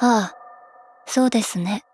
ああ、そうですね。